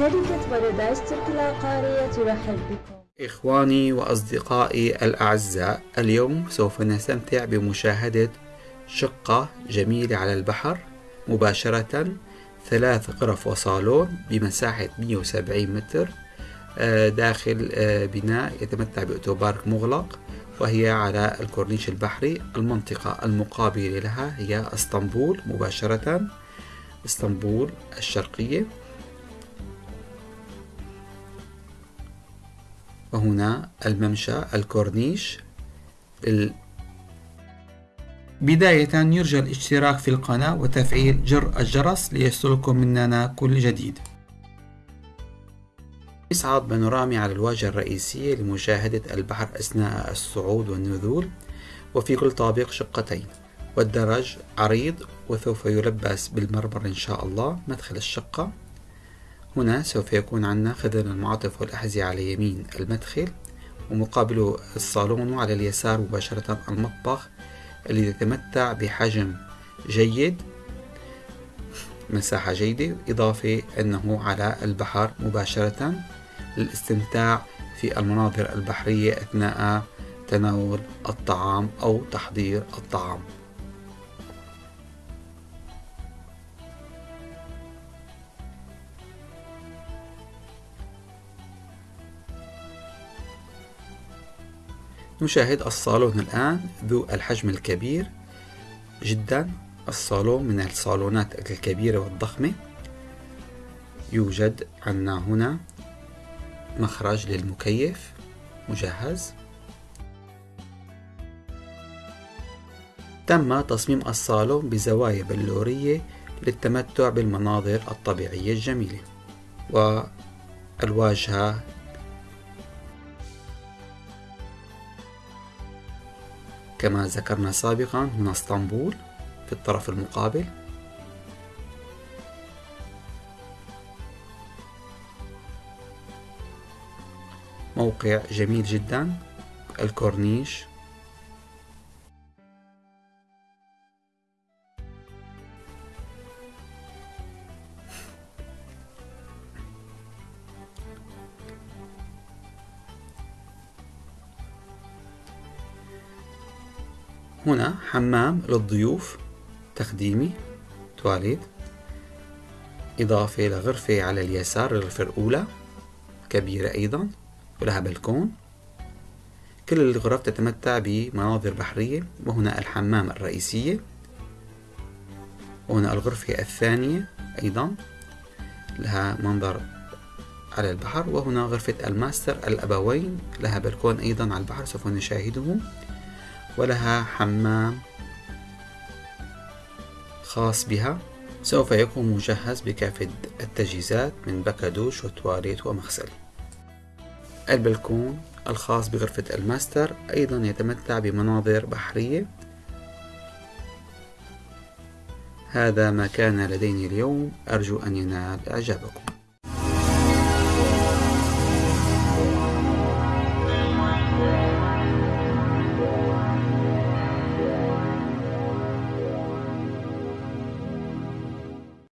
شركة بارادايس تركي العقارية ترحب بكم. إخواني وأصدقائي الأعزاء اليوم سوف نستمتع بمشاهدة شقة جميلة على البحر مباشرة ثلاث غرف وصالون بمساحة 170 متر آه، داخل آه، بناء يتمتع بأوتوبارك مغلق وهي على الكورنيش البحري المنطقة المقابلة لها هي إسطنبول مباشرة إسطنبول الشرقية. وهنا الممشى الكورنيش. بداية يرجى الاشتراك في القناة وتفعيل جر الجرس ليصلكم مننا كل جديد. يصعد بانورامي على الواجهة الرئيسية لمشاهدة البحر أثناء الصعود والنزول وفي كل طابق شقتين. والدرج عريض وسوف يلبس بالمرمر إن شاء الله مدخل الشقة. هنا سوف يكون عندنا خدم المعاطف والأحذية على يمين المدخل ومقابله الصالون وعلى اليسار مباشرة المطبخ الذي يتمتع بحجم جيد مساحة جيدة إضافة أنه على البحر مباشرة للاستمتاع في المناظر البحرية أثناء تناول الطعام أو تحضير الطعام. نشاهد الصالون الآن ذو الحجم الكبير جدا. الصالون من الصالونات الكبيرة والضخمة. يوجد عندنا هنا مخرج للمكيف. مجهز. تم تصميم الصالون بزوايا بلورية للتمتع بالمناظر الطبيعية الجميلة. والواجهة كما ذكرنا سابقا هنا اسطنبول في الطرف المقابل. موقع جميل جدا الكورنيش. هنا حمام للضيوف تخديمي تواليت إضافة لغرفة على اليسار الغرفة الأولى كبيرة أيضا ولها بلكون. كل الغرف تتمتع بمناظر بحرية وهنا الحمام الرئيسية. وهنا الغرفة الثانية أيضا لها منظر على البحر وهنا غرفة الماستر الأبوين لها بلكون أيضا على البحر سوف نشاهده. ولها حمام خاص بها. سوف يكون مجهز بكافة التجهيزات من بكادوش وتواليت ومغسل. البلكون الخاص بغرفة الماستر أيضا يتمتع بمناظر بحرية. هذا ما كان لدينا اليوم. أرجو أن ينال إعجابكم.